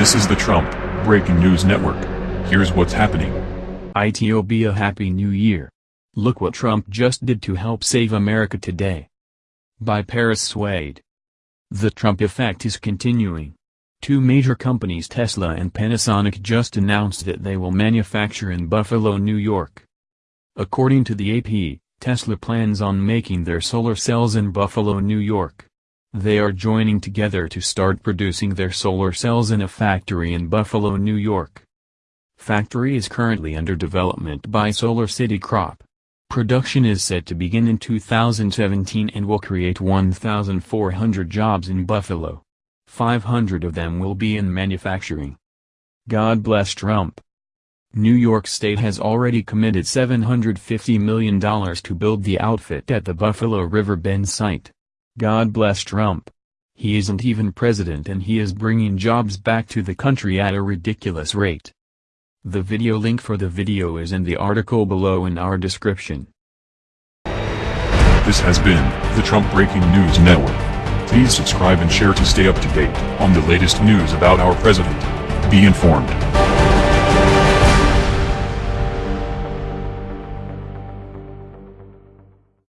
This is the Trump Breaking News Network. Here's what's happening. ITO be a Happy New Year. Look what Trump just did to help save America today. By Paris Swade. The Trump effect is continuing. Two major companies Tesla and Panasonic just announced that they will manufacture in Buffalo, New York. According to the AP, Tesla plans on making their solar cells in Buffalo, New York. They are joining together to start producing their solar cells in a factory in Buffalo, New York. Factory is currently under development by Solar City Corp. Production is set to begin in 2017 and will create 1,400 jobs in Buffalo. 500 of them will be in manufacturing. God bless Trump. New York State has already committed $750 million to build the outfit at the Buffalo River Bend site. God bless Trump. He isn't even president and he is bringing jobs back to the country at a ridiculous rate. The video link for the video is in the article below in our description. This has been the Trump Breaking News Network. Please subscribe and share to stay up to date on the latest news about our president. Be informed.